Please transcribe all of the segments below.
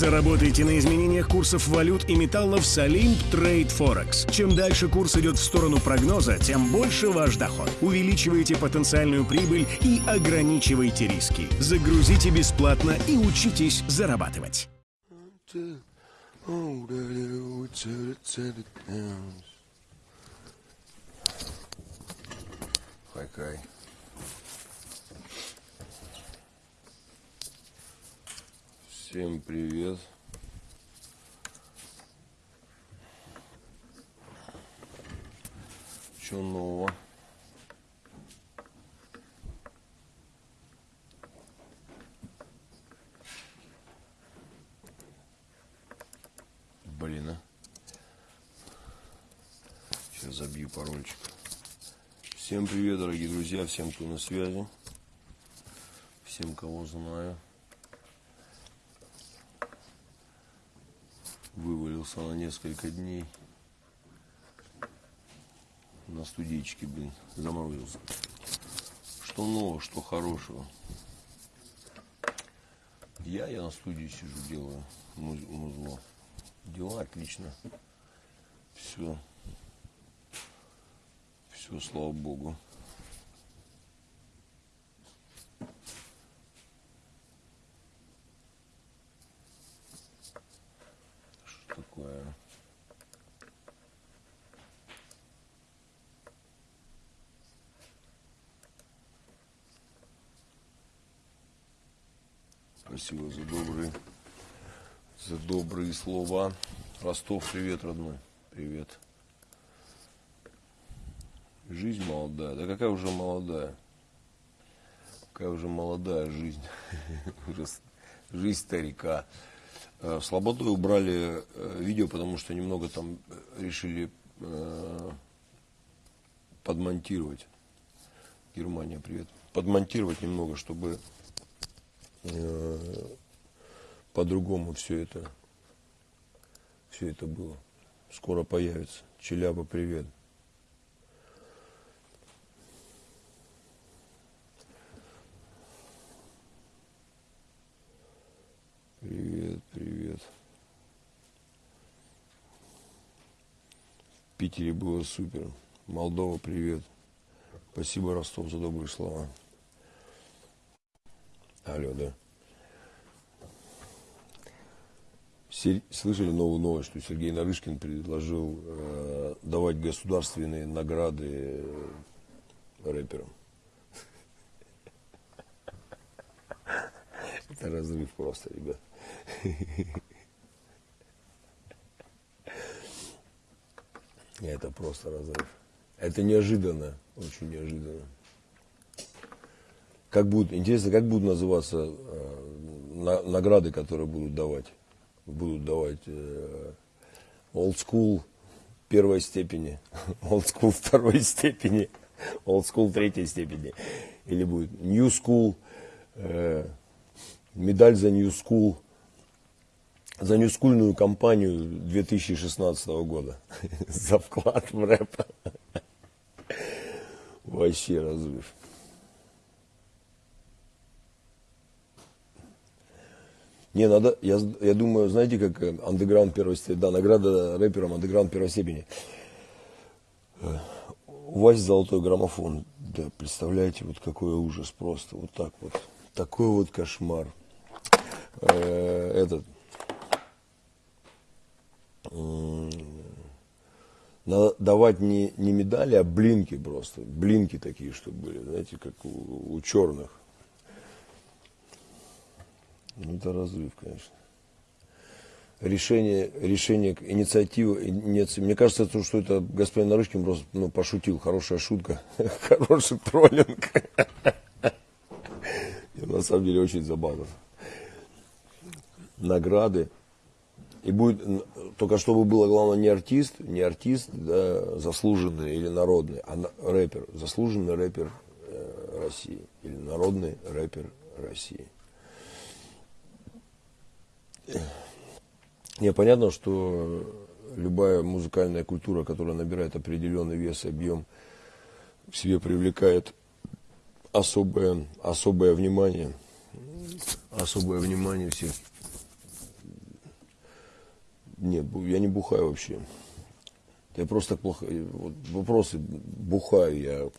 Заработайте на изменениях курсов валют и металлов с Olymp Trade Forex. Чем дальше курс идет в сторону прогноза, тем больше ваш доход. Увеличивайте потенциальную прибыль и ограничивайте риски. Загрузите бесплатно и учитесь зарабатывать. Хай-хай. Всем привет. Что нового? Блин, а. Сейчас забью парольчик. Всем привет, дорогие друзья, всем, кто на связи. Всем, кого знаю. Вывалился на несколько дней. На студичке, блин, заморозился. Что нового, что хорошего. Я, я на студии сижу, делаю муз- музло. Дела отлично. Все. Все, слава богу. Что такое? Спасибо за добрые, за добрые слова. Ростов, привет, родной. Привет. Жизнь молодая. Да какая уже молодая? Какая уже молодая жизнь. С- Жизнь старика. Э, В Слободой убрали э, видео, потому что немного там э, решили подмонтировать. Германия, привет. Подмонтировать немного, чтобы по-другому все это все это было. Скоро появится. Челяба, привет. Привет, привет. В Питере было супер. Молдова, привет. Спасибо, Ростов, за добрые слова. Алло, да. Слышали новую новость, что Сергей Нарышкин предложил э, давать государственные награды э, рэперам. Это разрыв просто, ребят. Это просто разрыв. Это неожиданно, очень неожиданно. Как будут, интересно, как будут называться э, на- награды, которые будут давать? Будут давать э, old school первой степени, old school второй степени, old school третьей степени. Или будет new school, э, медаль за new school, за ньюскульную кампанию 2016 года. За вклад в рэп. Вообще разрыв. Не, надо, я, я думаю, знаете, как э, андеграунд первой степени, да, награда рэперам андеграунд первой степени. Э, У вас золотой граммофон, да, представляете, вот какой ужас просто, вот так вот, такой вот кошмар. Э, Этот, надо давать не, не медали, а блинки просто, блинки такие, чтобы были, знаете, как у, у черных. Ну, это разрыв, конечно. Решение, решение, инициатива, иници- мне кажется, то, что это господин Нарышкин просто ну, пошутил, хорошая шутка, хороший троллинг. И на самом деле очень забавно. Награды. И будет, только чтобы было главное не артист, не артист, да, заслуженный или народный, а рэпер, заслуженный рэпер э, России или народный рэпер России. Не, понятно, что любая музыкальная культура, которая набирает определенный вес и объем, в себе привлекает особое, особое внимание, особое внимание всех нет, я не бухаю вообще. Я просто плохо, вот вопросы, бухаю я,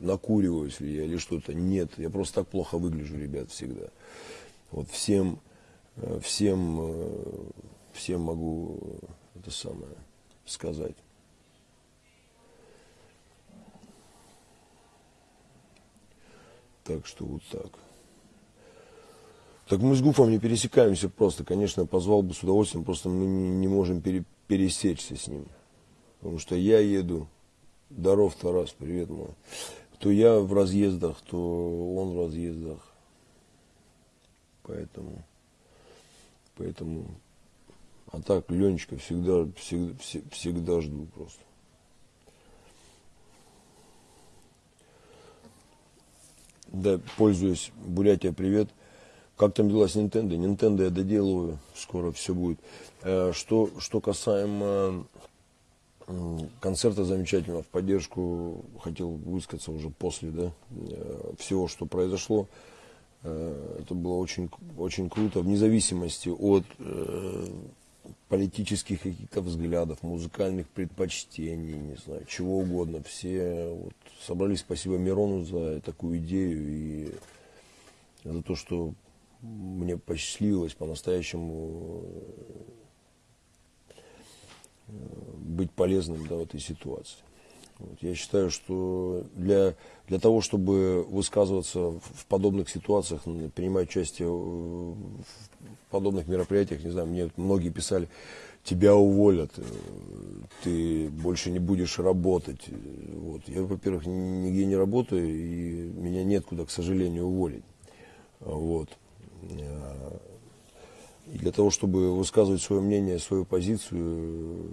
накуриваюсь ли я или что-то. Нет, я просто так плохо выгляжу, ребят, всегда. Вот всем, всем, э, всем могу это самое сказать. Так что вот так. Так мы с Гуфом не пересекаемся просто. Конечно, позвал бы с удовольствием, просто мы не, можем пере, пересечься с ним. Потому что я еду, здоров, Тарас, привет мой. То я в разъездах, то он в разъездах. Поэтому, поэтому, а так Ленечка всегда, всегда, всегда жду просто. Да, пользуюсь, Бурятия, привет. Как там дела с Nintendo? Nintendo я доделываю, скоро все будет. Э, что, что касаемо концерта замечательного в поддержку, хотел высказаться уже после да, э, всего, что произошло. Э, это было очень, очень круто, вне зависимости от политических каких-то взглядов, музыкальных предпочтений, не знаю, чего угодно. Все вот собрались, спасибо Мирону за такую идею и за то, что мне посчастливилось по-настоящему э, быть полезным да, в этой ситуации. Вот. Я считаю, что для, для того, чтобы высказываться в подобных ситуациях, принимать участие в подобных мероприятиях, не знаю, мне многие писали, тебя уволят, э, ты больше не будешь работать. Вот. Я, во-первых, нигде не работаю, и меня нет куда, к сожалению, уволить. Вот. Э, и для того, чтобы высказывать свое мнение, свою позицию,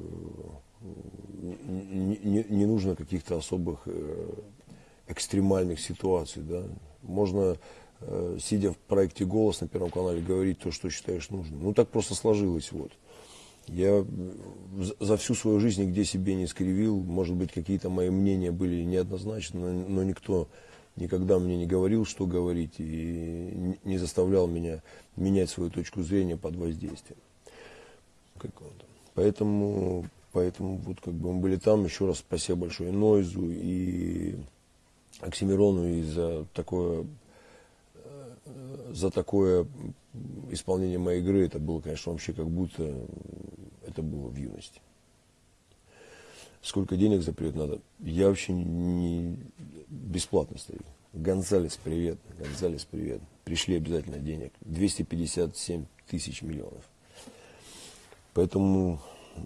не, не, не нужно каких-то особых э, экстремальных ситуаций. Да? Можно, э, сидя в проекте «Голос» на Первом канале, говорить то, что считаешь нужным. Ну, так просто сложилось. Вот. Я за всю свою жизнь нигде себе не скривил. Может быть, какие-то мои мнения были неоднозначны, но, но никто никогда мне не говорил, что говорить, и не заставлял меня менять свою точку зрения под воздействием. Поэтому, поэтому вот как бы мы были там. Еще раз спасибо большое Нойзу и Оксимирону и за такое, за такое исполнение моей игры. Это было, конечно, вообще как будто это было в юности. Сколько денег за привет надо? Я вообще не, бесплатно стою. Гонзалес, привет. Гонзалес, привет. Пришли обязательно денег. 257 тысяч миллионов. Поэтому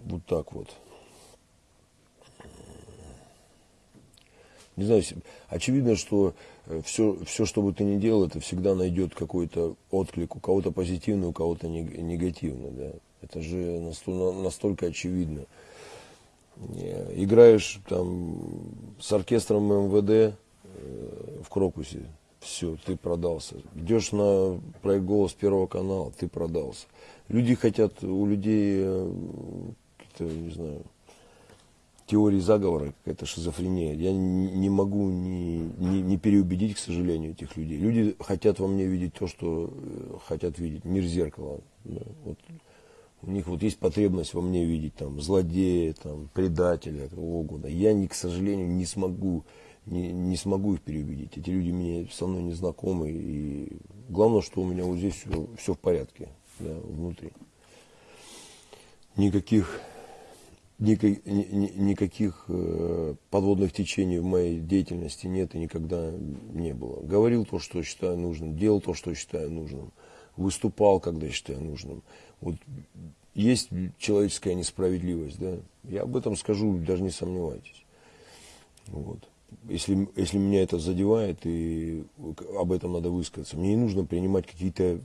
вот так вот. Не знаю, очевидно, что все, э, все, что бы ты ни делал, это всегда найдет какой-то отклик, у кого-то позитивный, у кого-то негативный. Да? Это же настолько, настолько очевидно. Играешь там с оркестром МВД, в Крокусе. Все, ты продался. Идешь на проект «Голос» Первого канала, ты продался. Люди хотят, у людей, э, не знаю, теории заговора, какая-то шизофрения. Я не могу не, не, не переубедить, к сожалению, этих людей. Люди хотят во мне видеть то, что э, хотят видеть. Мир зеркала. Да, вот. У них вот есть потребность во мне видеть там злодея, там, предателя, кого угодно. Я, не, к сожалению, не смогу не, не смогу их переубедить. Эти люди мне со мной не знакомы. И главное, что у меня вот здесь все, все в порядке да, внутри. Никаких, никак, ни, никаких э, подводных течений в моей деятельности нет и никогда не было. Говорил то, что считаю нужным, делал то, что считаю нужным, выступал, когда считаю нужным. Вот есть человеческая несправедливость, да. Я об этом скажу, даже не сомневайтесь. Вот если, если меня это задевает, и об этом надо высказаться, мне не нужно принимать какие-то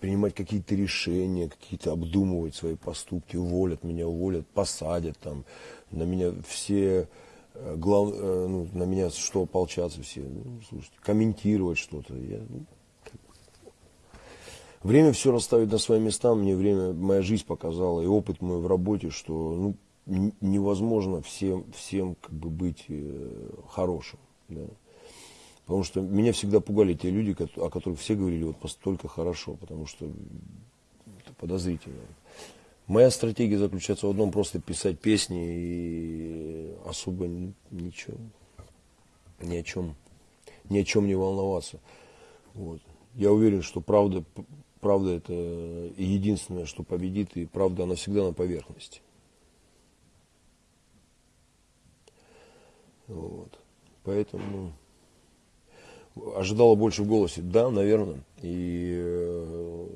принимать какие-то решения, какие-то обдумывать свои поступки, уволят меня, уволят, посадят там, на меня все э, глав, э, ну, на меня что ополчаться все, ну, слушайте, комментировать что-то. Я, ну, Время все расставить на свои места, мне время, моя жизнь показала, и опыт мой в работе, что ну, невозможно всем, всем как бы быть э, хорошим. Да. Потому что меня всегда пугали те люди, о которых все говорили вот только хорошо, потому что это подозрительно. Моя стратегия заключается в одном, просто писать песни и особо ничего, ни о чем, ни о чем не волноваться. Вот. Я уверен, что правда, правда это единственное, что победит, и правда она всегда на поверхности. Вот. Поэтому ожидала больше в голосе. Да, наверное. И э,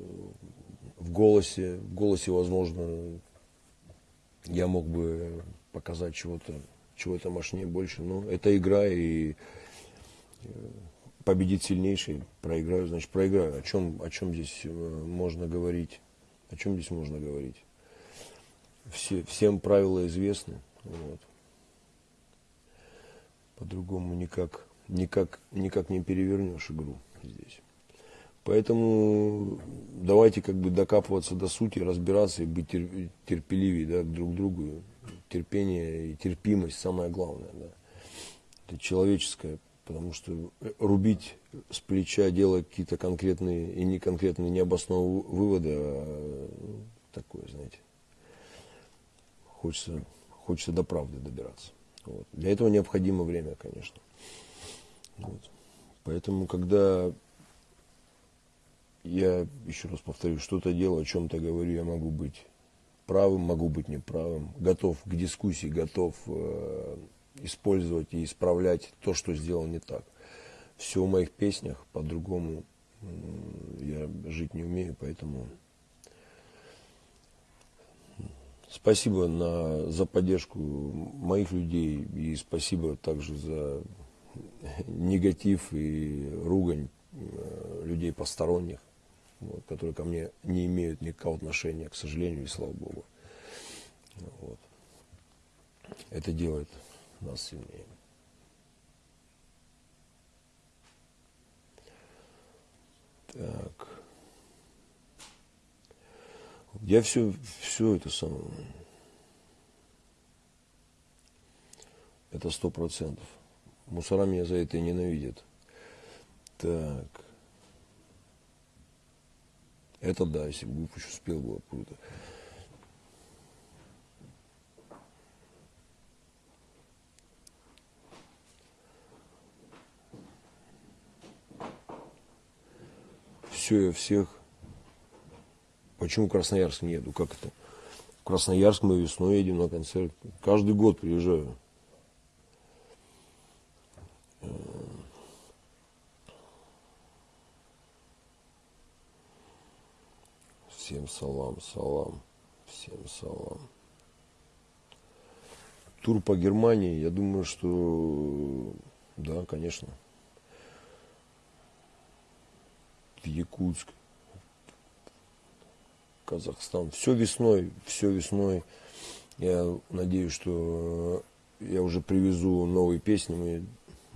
в голосе, в голосе, возможно, я мог бы показать чего-то, чего-то мощнее больше. Но это игра, и э, победит сильнейший, проиграю, значит проиграю. О чем, о чем здесь э, можно говорить? О чем здесь можно говорить? Все, всем правила известны. Вот. По-другому никак, никак, никак не перевернешь игру здесь. Поэтому давайте как бы докапываться до сути, разбираться и быть терпеливее да, друг к другу. Терпение и терпимость самое главное. Да. Это человеческое, потому что рубить с плеча, делая какие-то конкретные и неконкретные необоснованные выводы, а, такое, знаете, хочется, хочется до правды добираться. Вот. Для этого необходимо время, конечно. Вот. Поэтому, когда я, еще раз повторю, что-то делаю, о чем-то говорю, я могу быть правым, могу быть неправым, готов к дискуссии, готов э, использовать и исправлять то, что сделал не так. Все в моих песнях, по-другому я жить не умею, поэтому Спасибо на, за поддержку моих людей и спасибо также за негатив и ругань э, людей посторонних, вот, которые ко мне не имеют никакого отношения, к сожалению, и слава Богу. Вот. Это делает нас сильнее. Так. Я все, все это самое. Это сто процентов. Мусора меня за это ненавидят. Так. Это да, если бы еще успел, было круто. Все, я всех Почему Красноярск не еду? Как это? В Красноярск мы весной едем на концерт. Каждый год приезжаю. Всем салам, салам, всем салам. Тур по Германии, я думаю, что да, конечно. В Якутск, Казахстан. Все весной, все весной. Я надеюсь, что я уже привезу новые песни. Мы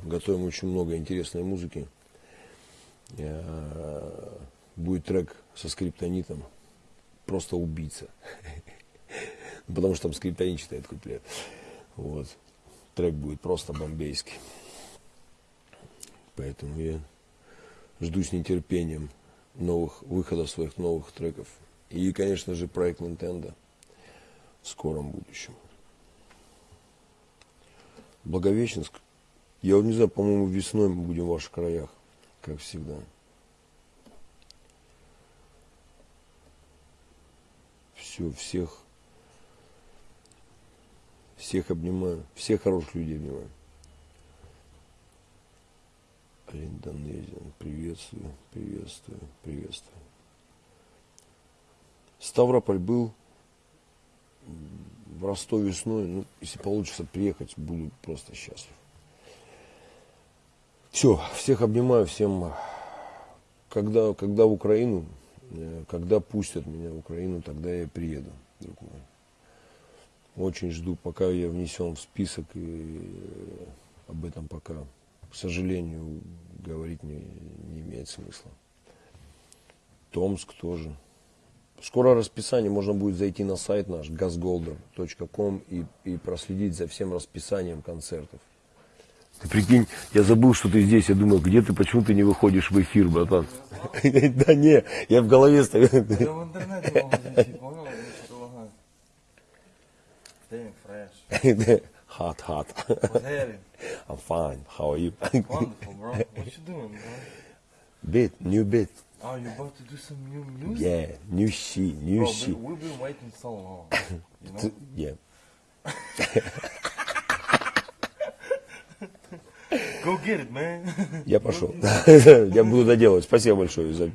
готовим очень много интересной музыки. Будет трек со скриптонитом. Просто убийца. Потому что там скриптонит читает куплет. Вот. Трек будет просто бомбейский. Поэтому я жду с нетерпением новых выходов своих новых треков. И, конечно же, проект Nintendo в скором будущем. Благовещенск. Я вот не знаю, по-моему, весной мы будем в ваших краях, как всегда. Все, всех, всех обнимаю, всех хороших людей обнимаю. Индонезия, приветствую, приветствую, приветствую. Ставрополь был, в Ростове весной, ну, если получится приехать, буду просто счастлив. Все, всех обнимаю, всем, когда, когда в Украину, э, когда пустят меня в Украину, тогда я приеду, друг мой. Очень жду, пока я внесен в список, и э, об этом пока, к сожалению, говорить не, не имеет смысла. Томск тоже. Скоро расписание, можно будет зайти на сайт наш gasgolder.com и, и проследить за всем расписанием концертов. Ты прикинь, я забыл, что ты здесь. Я думаю, где ты, почему ты не выходишь в эфир, братан? Да не, я в голове стою. Hot, hot. I'm fine. How are you? Wonderful, bro. What you doing, bro? bit, new bit. Oh, you about to do some new music? Yeah, new shit, new Bro, shit. we, we've been waiting so long. You know? T- Yeah. Go get it, man. Я пошел. Я буду доделать. Спасибо большое за...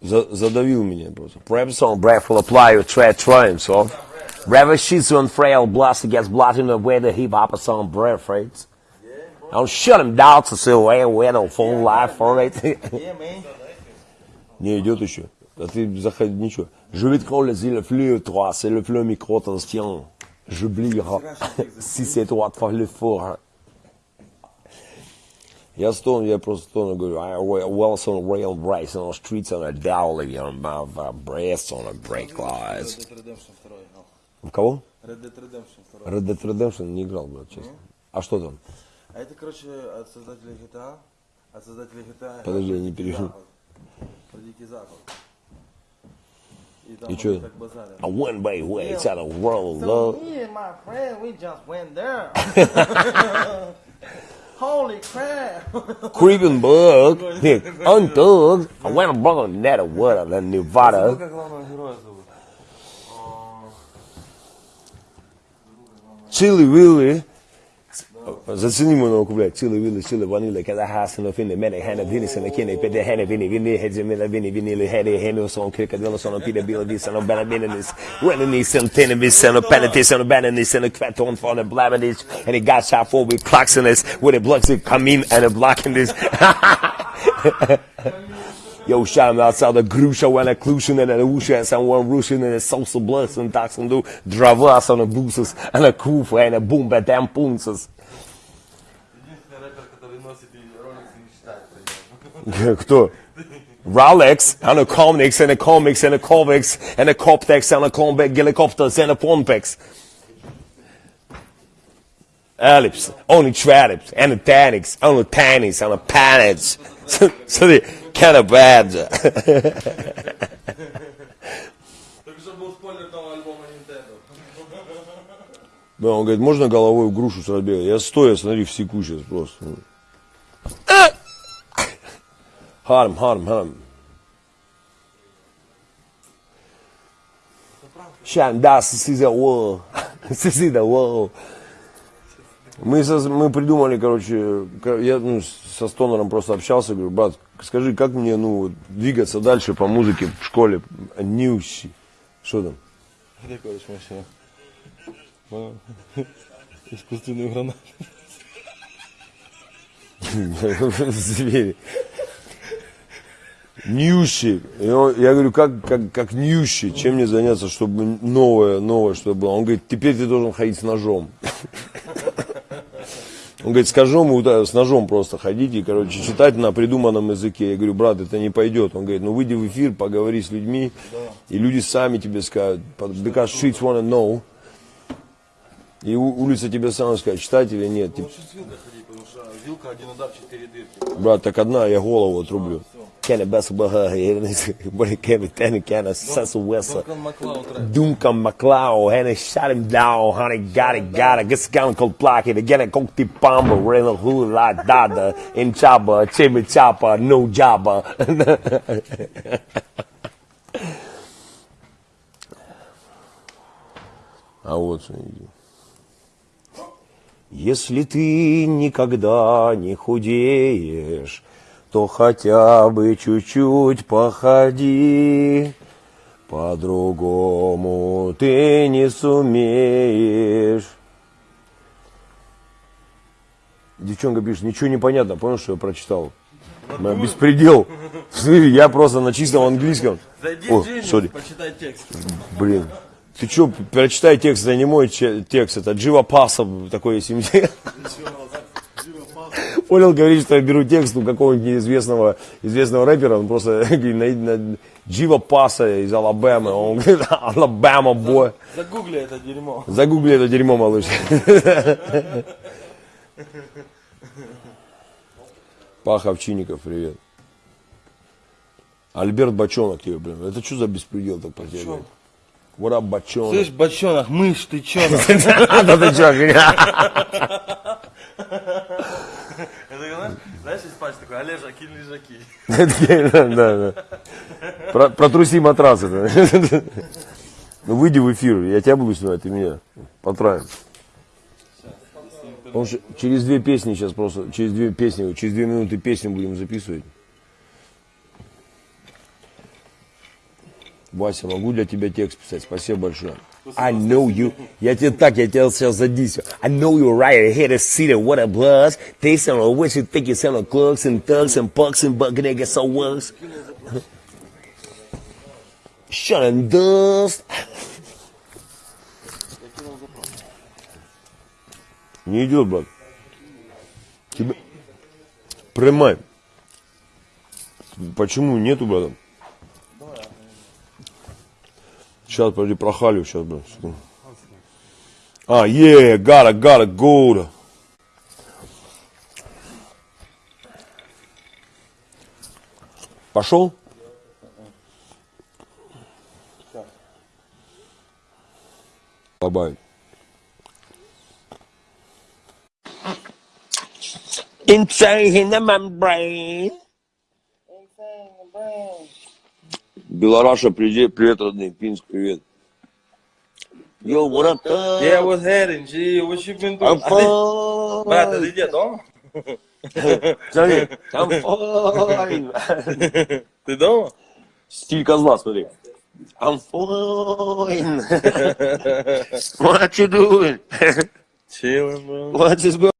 за- задавил меня просто. Perhaps on breath will apply your tread triumphs of. Rather sheets on frail blast against blotting the way the hip hop song breath rates. Don't shut him down phone life for it. yeah, man. Не, идет еще. А ты заходи, ничего. Je vais te coller le flux 3, c'est le flux micro tension. J'oublierai si c'est toi de faire l'effort. Я стон, я просто стон говорю, I wells on rail brakes on the streets on a dowling on my breasts on a 2 играл. В кого? Red Dead Redemption 2. Red Dead Redemption не играл, блядь, честно. А что там? А это, короче, от создателей GTA. От создателей GTA. Подожди, я про не Дикий перевожу. Запад. Про Дикий Запад. И там И они чё? так базарят. A one way way to the world So love. me and my friend, we just went there. Holy crap! Creeping bug. Unthugged. I went and brought a net of water in Nevada. Как главного героя зовут? Chili Willy. Зацени мою науку, блядь. Chili Willy, Chili Vanilla, когда хасен в инне, мене хана Денис, на кине, педе хана вини, вини, хедзе мила вини, вини, хеде, хене, сон, крика, дела, сон, пиде, била, виса, но бена, бененис, renenis, and tenemis, and penitis, and benenis, and a kvaton for the blabenis, and he got shot for with clocks in this, with a blocks that come in and a block in this. Yo, shout outside the grusha when a clusion and a usha and someone rushing and a salsa bless and tax and do dravas on the boosters and a kufa and a boom but damn punces. Единственный рэпер, который носит и роликсы не считает. Кто? Rolex and a comics and a comics and a comics and a Coptex and a combat helicopters and a Pompex. Ellipse, only Tradips and a Tanix, only Tannies and a Panics. So, so they kind of bad. Да, он говорит, можно головой в грушу бегать? Я стоя, смотри, в секу сейчас просто. Dust, this is the world. This is the world. Мы, со- мы придумали, короче, я ну, со Стонером просто общался, говорю, брат, скажи, как мне, ну, двигаться дальше по музыке в школе? Ньюси. Что там? Где короче машина? Искусственную гранату. Звери. Ньюси. И он- я говорю, как, как, как ньюси, чем мне заняться, чтобы новое, новое, чтобы было? Он говорит, теперь ты должен ходить с ножом. Он говорит, с ножом, э, с ножом просто ходить и, короче, читать на придуманном языке. Я говорю, брат, это не пойдет. Он говорит, ну выйди в эфир, поговори с людьми, и люди сами тебе скажут, because streets wanna know. И улица тебе сама скажет, читать или нет. Типа, что вилка один удар, четыре дырки. брат, так одна, я голову отрублю. Can't be ten can of sense of West. Дункан Маклауд рэп. Duncan McLeod, and they shot him down, honey, got it, got it. Gets down called block it, again, a cooked pamba, real Если ты никогда не худеешь, то хотя бы чуть-чуть походи. По-другому ты не сумеешь. Девчонка пишет, ничего не понятно, понял, что я прочитал? Беспредел. Я просто на чистом английском. Зайди О, в Genius, почитай текст. Блин. Ты что, прочитай текст, это не мой текст, это Джива Паса такой есть. Понял, говорит, что я беру текст у какого-нибудь неизвестного известного рэпера, он просто говорит, Джива Паса из Алабамы, он говорит, Алабама бой. Загугли это дерьмо. Загугли это дерьмо, малыш. Паха Овчинников, привет. Альберт Бочонок тебе, блин. Это что за беспредел так потерял? What up, бочонок? Слышь, бочонок, мышь, ты чё? Да ты чё, знаешь, знаешь, есть патч такой, Олежа, кинь лежаки. Да, да. Про- Протруси матрасы. да. Ну выйди в эфир, я тебя буду снимать, ты меня. Потравим. Потому что через две песни сейчас просто, через две песни, через две минуты песню будем записывать. Вася, могу для тебя текст писать? Спасибо большое. I know you. Я тебе так, я тебя сейчас задись. I know you're right here to see that what it was. They sound like what you think you sound like clugs and thugs and bucks and buck niggas so was. Shut and dust. Не идет, брат. Тебе... Прямай. Почему нету, брат? Сейчас, подожди, прохалю сейчас, секунду. А, yeah, got it, got it, good. Пошел? Добавить. Insane in the membrane. Белораша, привет, привет, родные, Пинск, привет. Yo, what up? Yeah, what's happening, G? What you been doing? I'm А ты- Брат, fine. ты где, дома? Смотри, I'm fine. Ты дома? Стиль козла, смотри. I'm fine. What you doing? Chillin', bro. What is going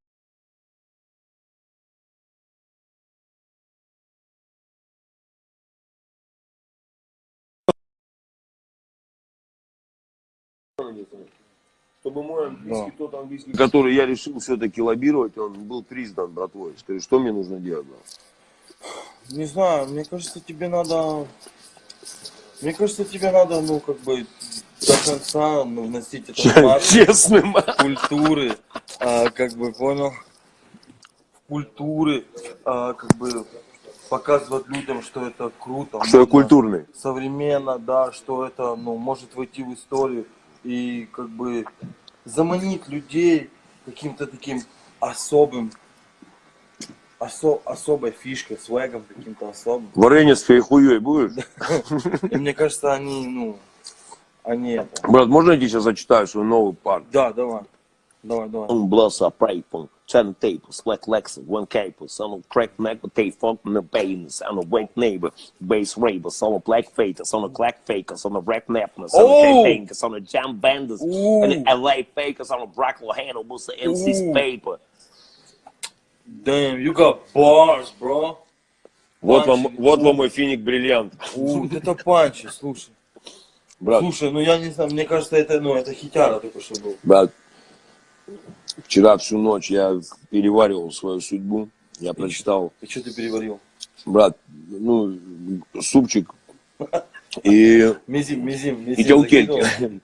Чтобы мой английский, тот английский, который я решил все-таки лоббировать, он был признан братвой. Скажи, что мне нужно делать? брат? Не знаю, мне кажется, тебе надо... Мне кажется, тебе надо, ну, как бы, до конца ну, вносить это в Честным. культуры, а, как бы, понял? Культуры, а, как бы, показывать людям, что это круто. Что я культурный. Современно, да, что это, ну, может войти в историю и, как бы, заманить людей каким-то таким особым, осо- особой фишкой, свегом каким-то особым. Варенье с фейхуей будешь? И мне кажется, они, ну, они это. Брат, можно я тебе сейчас зачитаю свой новый парк? Да, давай. Давай, давай. Un blows up rifle, ten tables, black Lexus, one cable, son of crack neck, but they fuck in the bains, on a white neighbor, base ravers, on a black fakers, on a black fakers, on a rap napkins, on a Oh! campaigners, on a jam banders, Ooh. and the LA fakers, on a broccoli handle, was the MC's Ooh. paper. Damn, you got bars, bro. Вот вам- вам, вот вам мой финик бриллиант. У, вот это панчи, слушай. Брат, Слушай, ну я не знаю, мне кажется, это, ну, это хитяра только что был. брат, вчера всю ночь я переваривал свою судьбу, я прочитал И что ты переварил? брат, ну, супчик и, Мизим, мизим, мизим. и телкельки.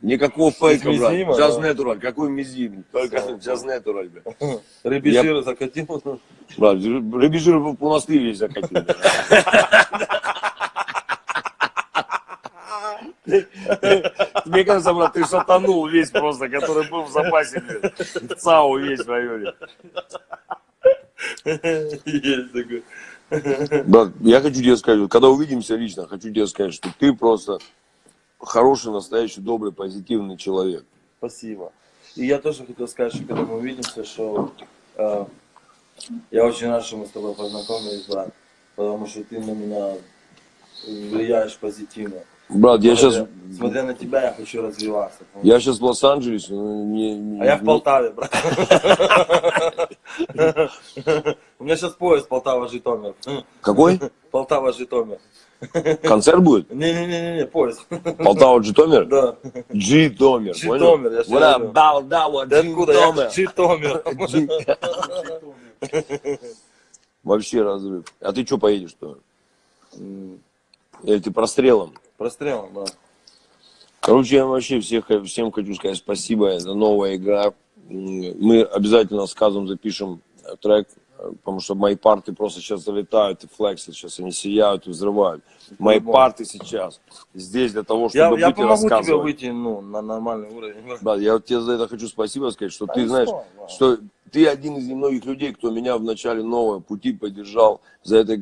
Никакого фейка, брат. мизима, Джаз да. Natural. Какой мизим? Только джаз Natural, блядь. Рыбий Я- жир закатил. Брат, рыбежир в монастырь весь закатил. Мне кажется, брат, ты шатанул весь просто, который был в запасе, блядь. ЦАУ весь в районе. Есть такой. Брат, я хочу тебе сказать, когда увидимся лично, хочу тебе сказать, что ты просто хороший, настоящий, добрый, позитивный человек. Спасибо. И я тоже хотел сказать, что когда мы увидимся, что э, я очень рад, что мы с тобой познакомились, брат. Потому что ты на меня влияешь позитивно. Брат, я сейчас, Смотря на тебя, я хочу развиваться. я сейчас в Лос-Анджелесе, ну, не- не- А я в Полтаве, брат. У меня сейчас поезд Полтава-Житомир. Какой? Полтава-Житомир. Концерт будет? Не-не-не, поезд. Полтава Житомир? Да. Житомир. Житомир, я говорю. Балдава? Житомир. Житомир. Вообще разрыв. А ты что поедешь то? Или ты прострелом? Прострелом, да. Короче, я вообще всех, всем хочу сказать спасибо. Это новая игра. Мы обязательно с Казом запишем трек потому что мои парты просто сейчас залетают и флексят, сейчас они сияют и взрывают. Мои По-любому. парты сейчас здесь для того, Я, чтобы я быть и помогу тебе выйти ну, на нормальный уровень. Брат, я вот тебе за это хочу спасибо сказать, что Да ты знаешь, стоит, да. что ты один из немногих людей, кто меня в начале нового пути поддержал. За это,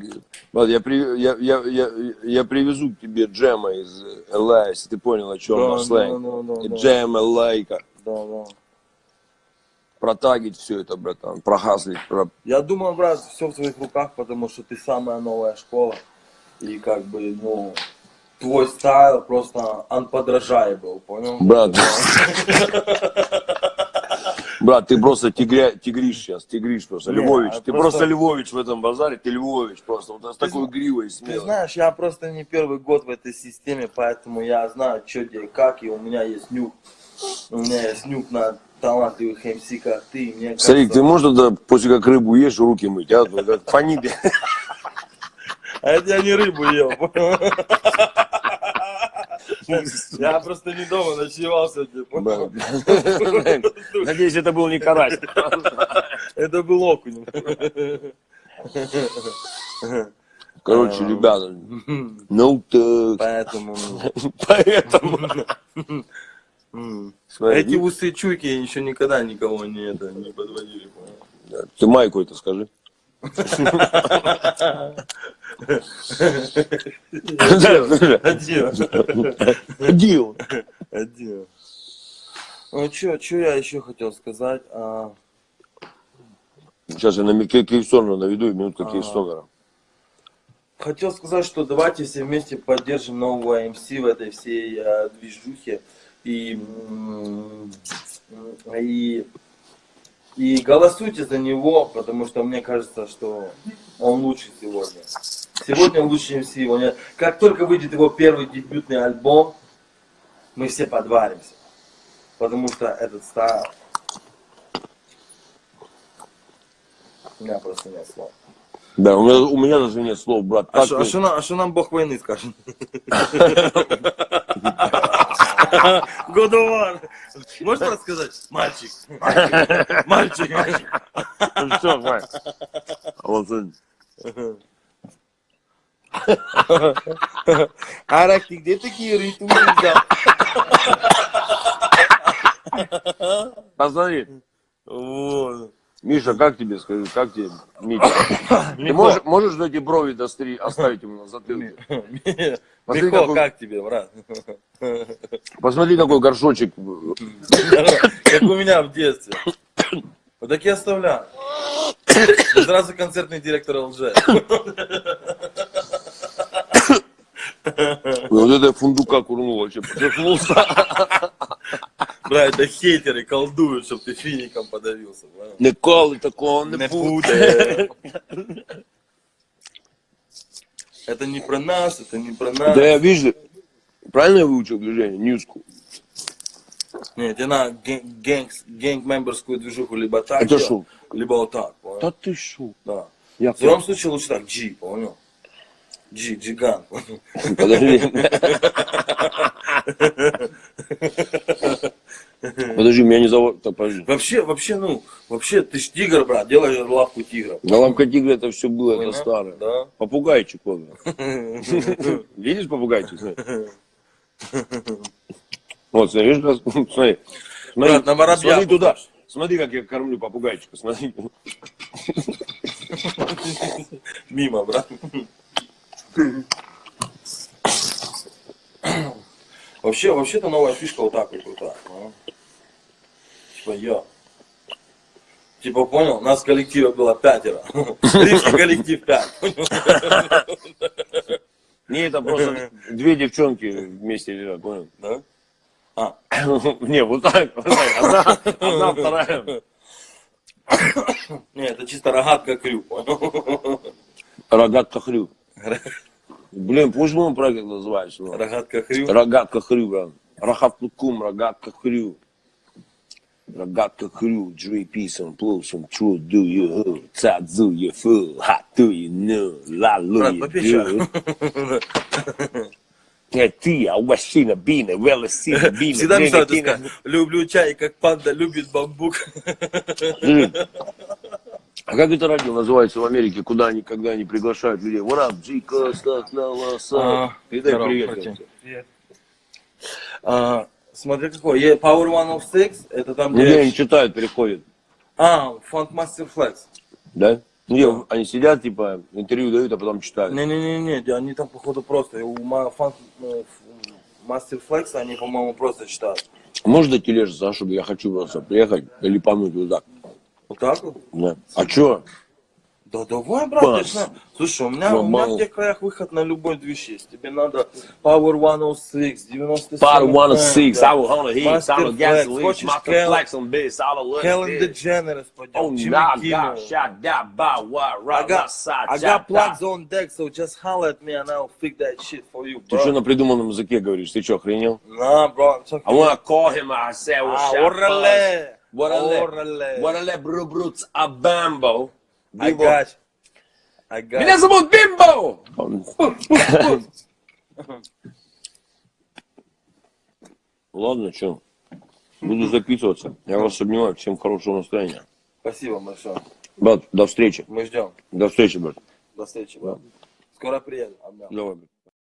брат, я, при- я, я, я, я привезу к тебе джема из LA, если ты понял, о чем Да, наш да, сленг. да, да, И да. Джем LA, Да, да. Протагить все это, братан, прогаслить, про... Я думаю, брат, все в твоих руках, потому что ты самая новая школа. И как бы, ну, твой стайл просто unpodражаемый, понял? Брат. Брат, ты просто тигря, тигриш сейчас, тигриш просто, Не, Львович. а Ты просто- просто Львович в этом базаре, ты Львович просто. Вот с такой гривой Ты смелой. знаешь, я просто не первый год в этой системе, поэтому я знаю, что где и как, и у меня есть нюк. У меня есть нюк на талантливых МС, как ты. Мне Старик, ты кажется- можешь тогда после как рыбу ешь, руки мыть, а? Вот как Фонит. А это я не рыбу ел? Я просто не дома ночевал сегодня? Надеюсь, это был не карась. Это был окунь. Короче, ребята, ну так, Поэтому... поэтому... Смотри, Эти усы чуйки еще никогда никого не, это, не подводили, понял? Ты майку это скажи. Один. Один. Ну, что, что я еще хотел сказать? А, Сейчас я на Кейвстона наведу и минутка А. Кейвстона. хотел сказать, что давайте все вместе поддержим нового МС в этой всей а, движухе. И, и, и голосуйте за него, потому что мне кажется, что он лучше сегодня. Сегодня лучше МС. Он- Как только выйдет его первый дебютный альбом, мы все подваримся. Потому что этот стайл... У меня просто нет слов. Да, у меня, у меня даже нет слов, брат. А что ты- нам, а нам бог войны скажет? Годовар! Можешь рассказать? Мальчик, мальчик, мальчик, мальчик. Всё, Вань. Вот он. Арак, ты где такие ритмы взял? Посмотри. Вот. Миша, как тебе, скажи, как тебе, Митя? Ты можешь, можешь эти брови достри, оставить ему на затылке? Посмотри, Михо, какой, как тебе, брат? посмотри, какой горшочек. Как у меня в детстве. Вот так я оставляю. И Сразу концертный директор ЛЖ. Вот это фундука курнул вообще, поперхнулся. Бля, это хейтеры колдуют, чтобы ты фиником подавился. понял? Ніколи такого не Не буде. буде. Это не про нас, это не про нас. Да я вижу, правильно я выучил движение? Ньюску. Нет, тебе надо гэнг-мемберскую движуху либо так Это шо? либо вот так, понял? Та ти що? Да. Я В твоем случае лучше так, G, понял? G, Джиган. Подожди. Подожди, меня не зовут. Так, подожди. Вообще, вообще, ну, вообще, ты ж тигр, брат, делай лапку тигра. Головка тигра это все было, Понял? это старое. Да. Попугайчик он. Видишь попугайчик? Вот, смотри, видишь, смотри. Брат, на воробья смотри туда. Смотри, как я кормлю попугайчика, смотри. Мимо, брат. Вообще, вообще-то новая фишка вот так вот крутая. ну. Типа я. Типа понял, нас в коллективе было пятеро. Рижский коллектив пять. Не, это просто две девчонки вместе лежат, понял? Да? А, Не, вот так. Одна, одна, вторая. не, это чисто рогатка крю, понял? Рогатка хрю. Блин, почему он проект называется? ну? Рогатка крю. Рогатка хрю, брат. Рахавтукум, рогатка хрю. Рогатка хрю, peace and blow some true, do you who, do you fool, hot do you know, la lu you do. Ты, а ващина, бина, вела сина, бина, Всегда мечтал сказать. Люблю чай, как панда любит бамбук. А как это радио называется в Америке, куда они, когда они приглашают людей? What up, Джика, стак на лоса. А, Передай привет. братья. А, смотри какой. Е- Power 106, это там, Ну, где... они читают, переходят. А, Funk Master Flex. Да? Ну, я- они сидят, типа, интервью дают, а потом читают. Не-не-не, они там, походу, просто. У Funk э, Master Flex они, по-моему, просто читают. Можешь дать тележку, за, чтобы я хочу просто приехать или помыть вот так? Вот так вот? Да. А чё? Да давай, брат, Бас. Слушай, у меня, у меня в тех краях выход на любой движ есть. Тебе надо Power 106, 97. Part 106, да. I will hold a heat, I will gasoline, Master Flex on this, I will Helen look this. DeGeneres пойдем, Oh, Jimmy nah, Kimmel. God, shot that by what, I right, got, side, I got plugs on deck, so just holler at me and I'll fix that shit for you, Ты bro. что на придуманном языке говоришь? Ты что, охренел? Nah, bro, it's okay. I wanna call him, I say, well, Ah, shot orale. What a le, Orale. what a le, bro, bruts, a bambo. I got. I got Меня зовут Бимбо! Ладно, что, буду записываться. Я вас обнимаю, всем хорошего настроения. Спасибо большое. Брат, до встречи. Мы ждем. До встречи, брат. До встречи, брат. Скоро приеду. Обнял. Давай, брат.